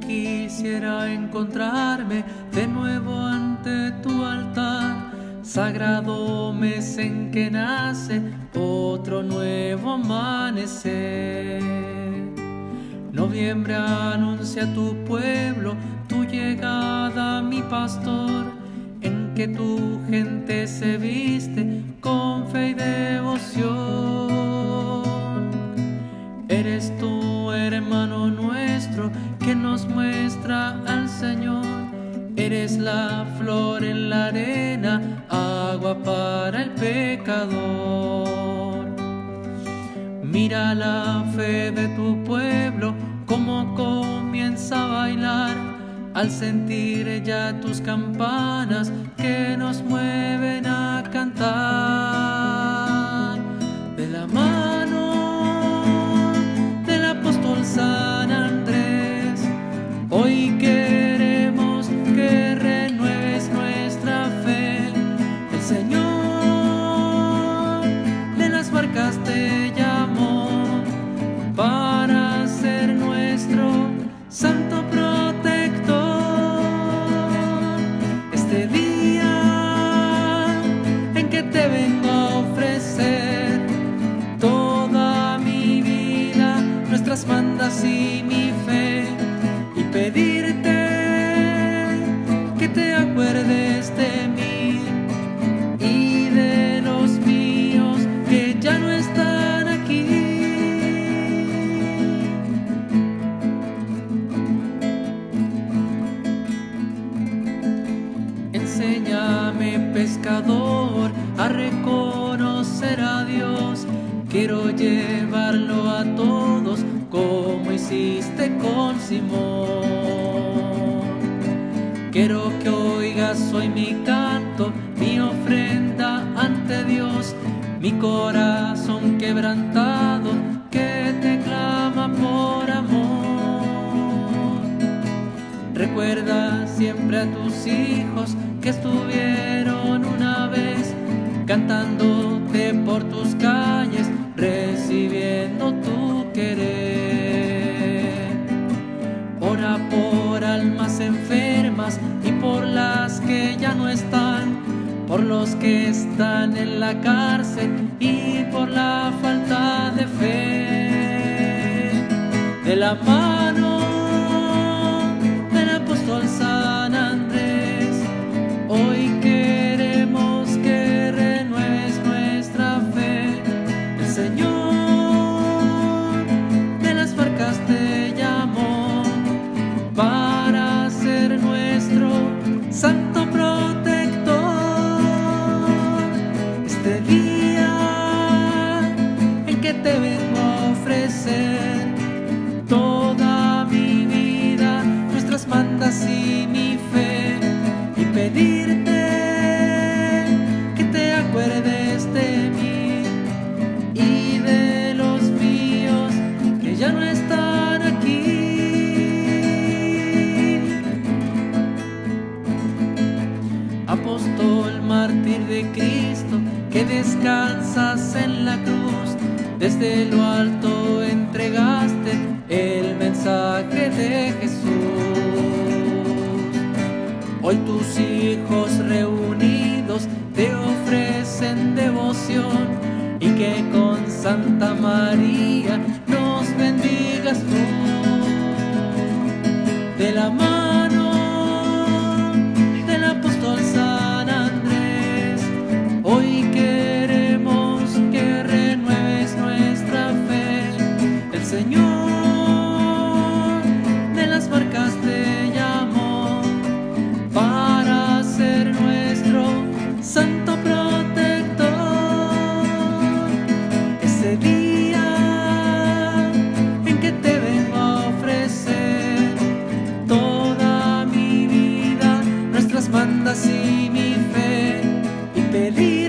quisiera encontrarme de nuevo ante tu altar. Sagrado mes en que nace otro nuevo amanecer. Noviembre anuncia tu pueblo tu llegada, mi pastor, en que tu gente se viste nos muestra al Señor. Eres la flor en la arena, agua para el pecador. Mira la fe de tu pueblo, cómo comienza a bailar al sentir ya tus campanas que nos mueven a cantar. De mí y de los míos que ya no están aquí. Enséñame, pescador, a reconocer a Dios. Quiero llevarlo a todos como hiciste con Simón. Quiero que hoy mi canto, mi ofrenda ante Dios, mi corazón quebrantado que te clama por amor. Recuerda siempre a tus hijos que estuvieron una vez cantándote por tus que están en la cárcel y por la falta de fe. De la De Cristo, que descansas en la cruz, desde lo alto entregaste el mensaje de Jesús. Hoy tus hijos reunidos te ofrecen devoción y que con Santa María nos bendigas tú. De la y mi fe, y pedirte